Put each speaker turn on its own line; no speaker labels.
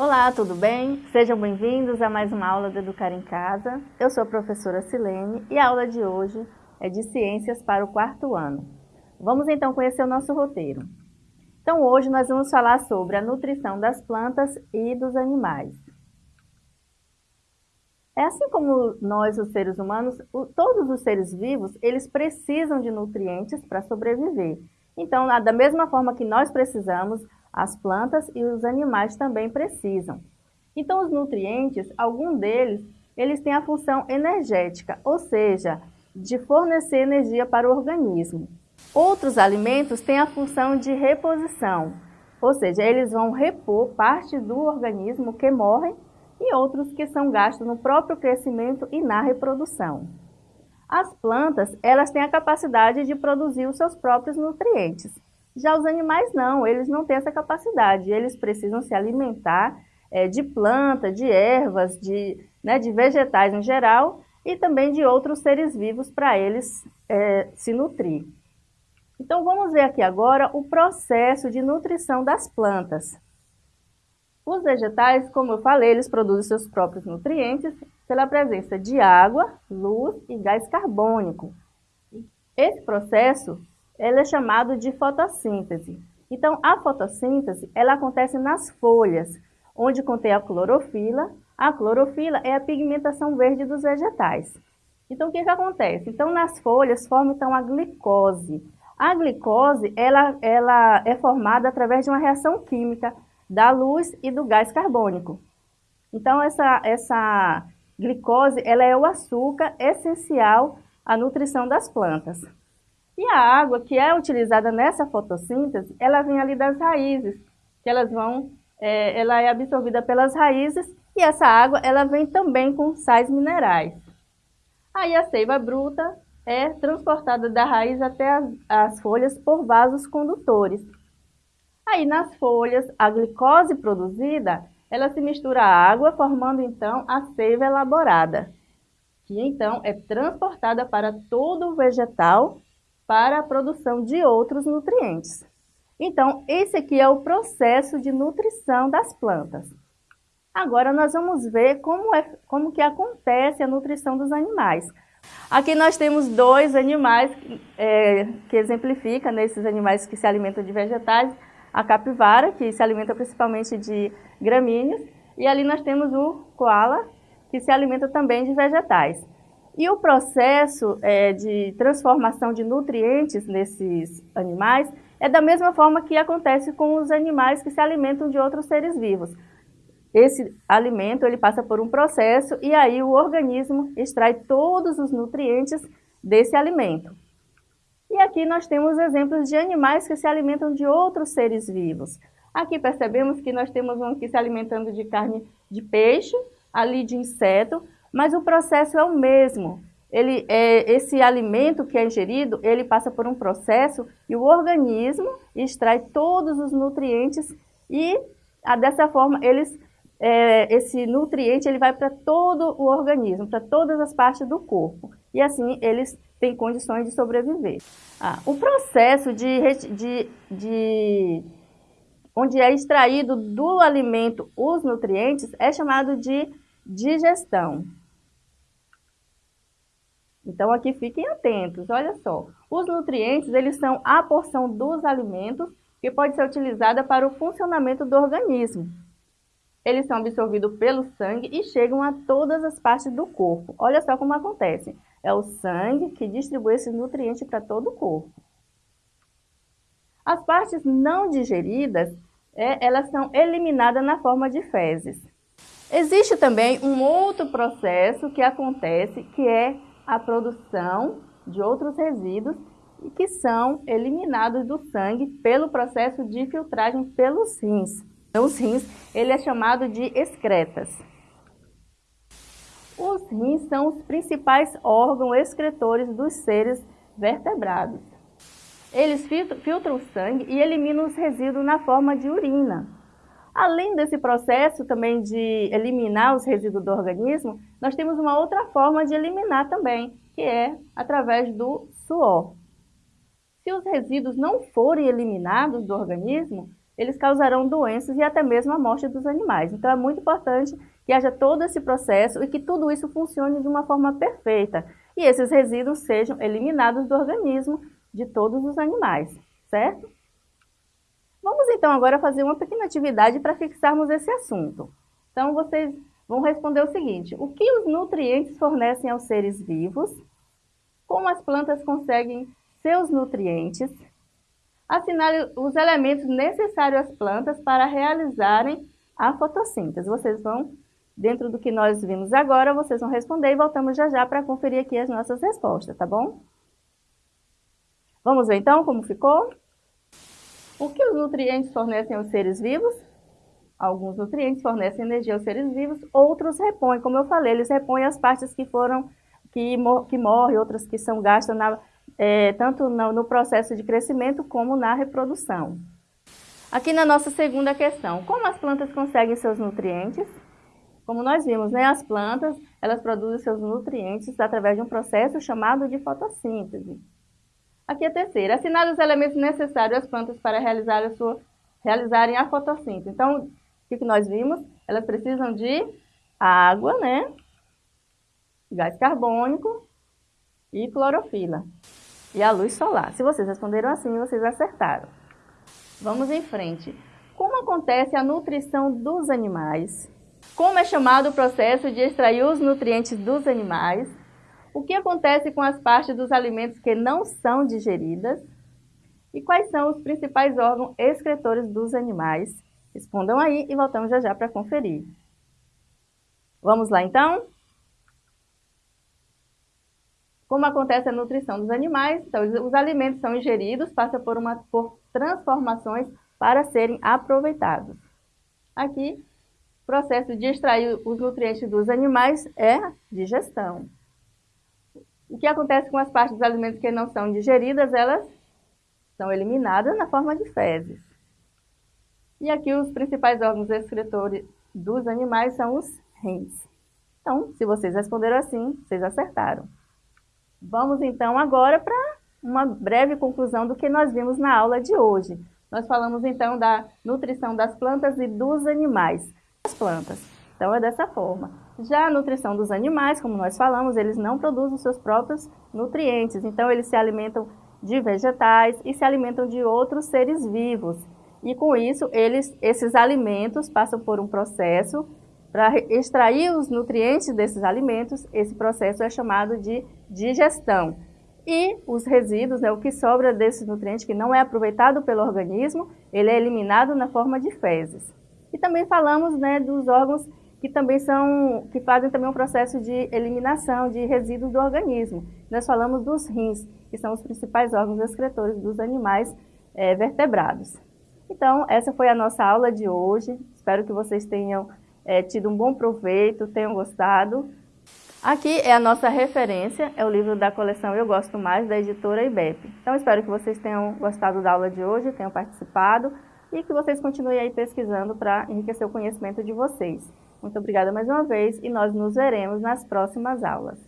Olá, tudo bem? Sejam bem-vindos a mais uma aula do Educar em Casa. Eu sou a professora Silene e a aula de hoje é de Ciências para o quarto ano. Vamos então conhecer o nosso roteiro. Então hoje nós vamos falar sobre a nutrição das plantas e dos animais. É assim como nós, os seres humanos, todos os seres vivos, eles precisam de nutrientes para sobreviver. Então, da mesma forma que nós precisamos, as plantas e os animais também precisam. Então, os nutrientes, algum deles, eles têm a função energética, ou seja, de fornecer energia para o organismo. Outros alimentos têm a função de reposição, ou seja, eles vão repor parte do organismo que morre e outros que são gastos no próprio crescimento e na reprodução. As plantas, elas têm a capacidade de produzir os seus próprios nutrientes. Já os animais não, eles não têm essa capacidade, eles precisam se alimentar é, de planta, de ervas, de, né, de vegetais em geral e também de outros seres vivos para eles é, se nutrir. Então vamos ver aqui agora o processo de nutrição das plantas. Os vegetais, como eu falei, eles produzem seus próprios nutrientes pela presença de água, luz e gás carbônico. Esse processo ele é chamado de fotossíntese. Então, a fotossíntese ela acontece nas folhas, onde contém a clorofila. A clorofila é a pigmentação verde dos vegetais. Então, o que, que acontece? Então, nas folhas forma então, a glicose. A glicose ela, ela é formada através de uma reação química da luz e do gás carbônico. Então, essa, essa glicose ela é o açúcar essencial à nutrição das plantas. E a água que é utilizada nessa fotossíntese, ela vem ali das raízes, que elas vão, é, ela é absorvida pelas raízes e essa água ela vem também com sais minerais. Aí a seiva bruta é transportada da raiz até as, as folhas por vasos condutores. Aí nas folhas, a glicose produzida, ela se mistura à água, formando então a seiva elaborada, que então é transportada para todo o vegetal para a produção de outros nutrientes. Então, esse aqui é o processo de nutrição das plantas. Agora nós vamos ver como, é, como que acontece a nutrição dos animais. Aqui nós temos dois animais é, que exemplificam nesses animais que se alimentam de vegetais, a capivara, que se alimenta principalmente de gramíneas, e ali nós temos o koala, que se alimenta também de vegetais. E o processo é, de transformação de nutrientes nesses animais é da mesma forma que acontece com os animais que se alimentam de outros seres vivos. Esse alimento ele passa por um processo e aí o organismo extrai todos os nutrientes desse alimento. E aqui nós temos exemplos de animais que se alimentam de outros seres vivos. Aqui percebemos que nós temos um que se alimentando de carne de peixe, ali de inseto, mas o processo é o mesmo. Ele, é, esse alimento que é ingerido, ele passa por um processo e o organismo extrai todos os nutrientes e a, dessa forma eles, é, esse nutriente ele vai para todo o organismo, para todas as partes do corpo. E assim eles têm condições de sobreviver. Ah, o processo de, de, de onde é extraído do alimento os nutrientes é chamado de digestão. Então aqui fiquem atentos, olha só. Os nutrientes, eles são a porção dos alimentos que pode ser utilizada para o funcionamento do organismo. Eles são absorvidos pelo sangue e chegam a todas as partes do corpo. Olha só como acontece. É o sangue que distribui esses nutrientes para todo o corpo. As partes não digeridas, é, elas são eliminadas na forma de fezes. Existe também um outro processo que acontece, que é a produção de outros resíduos que são eliminados do sangue pelo processo de filtragem pelos rins. Os rins, ele é chamado de excretas. Os rins são os principais órgãos excretores dos seres vertebrados. Eles filtram o sangue e eliminam os resíduos na forma de urina. Além desse processo também de eliminar os resíduos do organismo, nós temos uma outra forma de eliminar também, que é através do suor. Se os resíduos não forem eliminados do organismo, eles causarão doenças e até mesmo a morte dos animais. Então é muito importante que haja todo esse processo e que tudo isso funcione de uma forma perfeita e esses resíduos sejam eliminados do organismo de todos os animais, certo? Vamos então agora fazer uma pequena atividade para fixarmos esse assunto. Então vocês vão responder o seguinte, o que os nutrientes fornecem aos seres vivos? Como as plantas conseguem seus nutrientes? Assinale os elementos necessários às plantas para realizarem a fotossíntese. Vocês vão, dentro do que nós vimos agora, vocês vão responder e voltamos já já para conferir aqui as nossas respostas, tá bom? Vamos ver então como ficou? O que os nutrientes fornecem aos seres vivos? Alguns nutrientes fornecem energia aos seres vivos, outros repõem, como eu falei, eles repõem as partes que foram, que, que morrem, outras que são gastas na, é, tanto no, no processo de crescimento como na reprodução. Aqui na nossa segunda questão, como as plantas conseguem seus nutrientes? Como nós vimos, né, as plantas, elas produzem seus nutrientes através de um processo chamado de fotossíntese. Aqui a terceira, assinale os elementos necessários às plantas para realizar a sua, realizarem a fotossíntese. Então, o que nós vimos? Elas precisam de água, né? gás carbônico e clorofila. E a luz solar. Se vocês responderam assim, vocês acertaram. Vamos em frente. Como acontece a nutrição dos animais? Como é chamado o processo de extrair os nutrientes dos animais? O que acontece com as partes dos alimentos que não são digeridas? E quais são os principais órgãos excretores dos animais? Respondam aí e voltamos já já para conferir. Vamos lá então? Como acontece a nutrição dos animais? Então, os alimentos são ingeridos, passam por, uma, por transformações para serem aproveitados. Aqui, o processo de extrair os nutrientes dos animais é digestão. O que acontece com as partes dos alimentos que não são digeridas? Elas são eliminadas na forma de fezes. E aqui os principais órgãos excretores dos animais são os rins. Então, se vocês responderam assim, vocês acertaram. Vamos então agora para uma breve conclusão do que nós vimos na aula de hoje. Nós falamos então da nutrição das plantas e dos animais. As plantas. Então é dessa forma. Já a nutrição dos animais, como nós falamos, eles não produzem seus próprios nutrientes, então eles se alimentam de vegetais e se alimentam de outros seres vivos. E com isso, eles, esses alimentos passam por um processo para extrair os nutrientes desses alimentos, esse processo é chamado de digestão. E os resíduos, né, o que sobra desses nutrientes que não é aproveitado pelo organismo, ele é eliminado na forma de fezes. E também falamos né, dos órgãos que também são, que fazem também um processo de eliminação de resíduos do organismo. Nós falamos dos rins, que são os principais órgãos excretores dos animais é, vertebrados. Então, essa foi a nossa aula de hoje. Espero que vocês tenham é, tido um bom proveito, tenham gostado. Aqui é a nossa referência, é o livro da coleção Eu Gosto Mais, da editora IBEP. Então, espero que vocês tenham gostado da aula de hoje, tenham participado e que vocês continuem aí pesquisando para enriquecer o conhecimento de vocês. Muito obrigada mais uma vez e nós nos veremos nas próximas aulas.